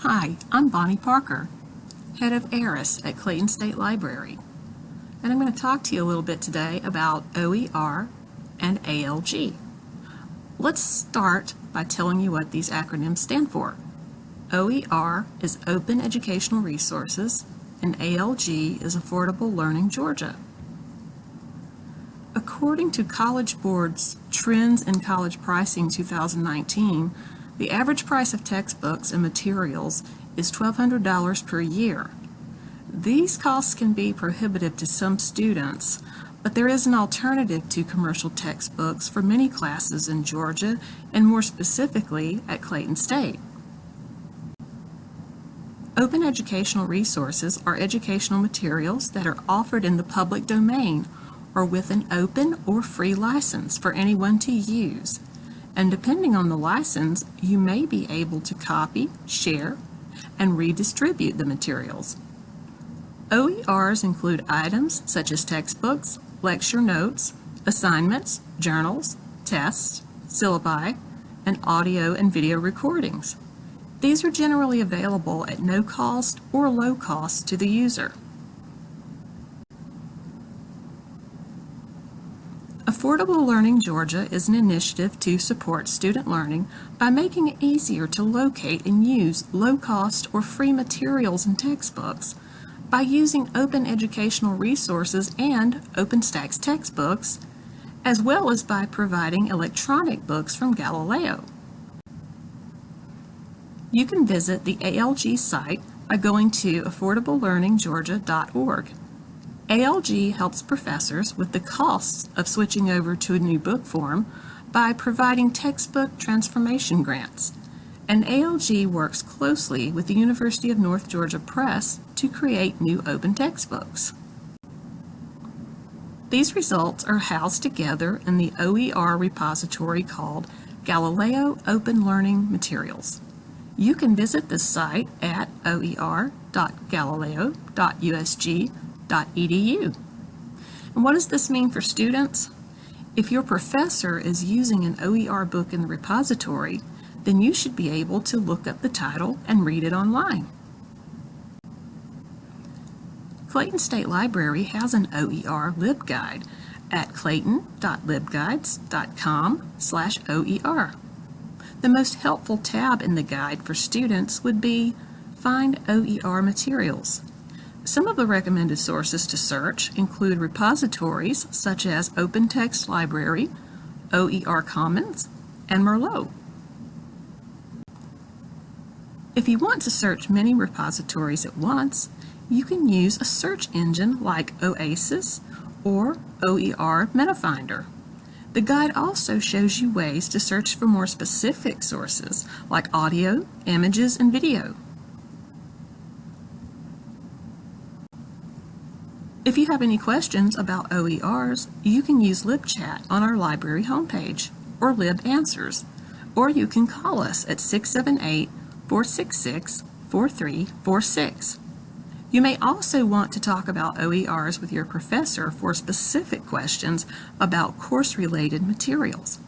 Hi, I'm Bonnie Parker, head of ARIS at Clayton State Library, and I'm going to talk to you a little bit today about OER and ALG. Let's start by telling you what these acronyms stand for. OER is Open Educational Resources, and ALG is Affordable Learning Georgia. According to College Board's Trends in College Pricing 2019, the average price of textbooks and materials is $1,200 per year. These costs can be prohibitive to some students, but there is an alternative to commercial textbooks for many classes in Georgia and more specifically at Clayton State. Open educational resources are educational materials that are offered in the public domain or with an open or free license for anyone to use and depending on the license, you may be able to copy, share, and redistribute the materials. OERs include items such as textbooks, lecture notes, assignments, journals, tests, syllabi, and audio and video recordings. These are generally available at no cost or low cost to the user. Affordable Learning Georgia is an initiative to support student learning by making it easier to locate and use low-cost or free materials and textbooks by using open educational resources and OpenStax textbooks, as well as by providing electronic books from Galileo. You can visit the ALG site by going to affordablelearninggeorgia.org. ALG helps professors with the costs of switching over to a new book form by providing textbook transformation grants. And ALG works closely with the University of North Georgia Press to create new open textbooks. These results are housed together in the OER repository called Galileo Open Learning Materials. You can visit the site at oer.galileo.usg And what does this mean for students? If your professor is using an OER book in the repository, then you should be able to look up the title and read it online. Clayton State Library has an OER LibGuide at clayton.libguides.com slash OER. The most helpful tab in the guide for students would be Find OER Materials. Some of the recommended sources to search include repositories such as OpenText Library, OER Commons, and Merlot. If you want to search many repositories at once, you can use a search engine like Oasis or OER MetaFinder. The guide also shows you ways to search for more specific sources like audio, images, and video. If you have any questions about OERs, you can use LibChat on our library homepage, or LibAnswers, or you can call us at 678-466-4346. You may also want to talk about OERs with your professor for specific questions about course-related materials.